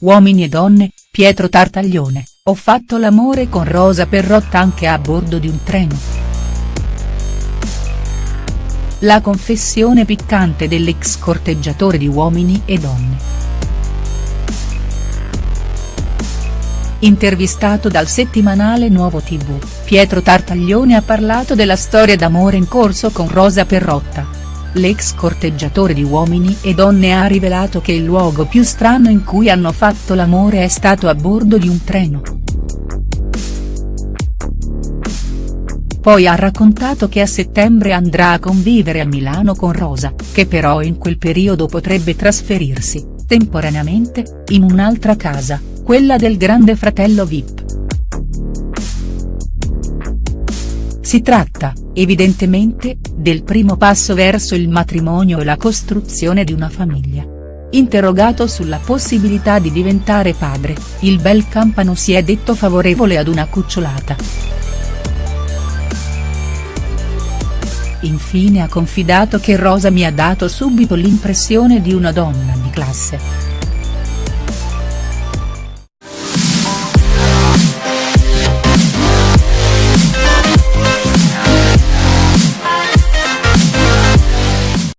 Uomini e donne, Pietro Tartaglione, ho fatto l'amore con Rosa Perrotta anche a bordo di un treno. La confessione piccante dell'ex corteggiatore di Uomini e Donne. Intervistato dal settimanale Nuovo TV, Pietro Tartaglione ha parlato della storia d'amore in corso con Rosa Perrotta. L'ex corteggiatore di Uomini e Donne ha rivelato che il luogo più strano in cui hanno fatto l'amore è stato a bordo di un treno. Poi ha raccontato che a settembre andrà a convivere a Milano con Rosa, che però in quel periodo potrebbe trasferirsi, temporaneamente, in un'altra casa, quella del grande fratello Vip. Si tratta, evidentemente, del primo passo verso il matrimonio e la costruzione di una famiglia. Interrogato sulla possibilità di diventare padre, il bel Campano si è detto favorevole ad una cucciolata. Infine ha confidato che Rosa mi ha dato subito l'impressione di una donna di classe.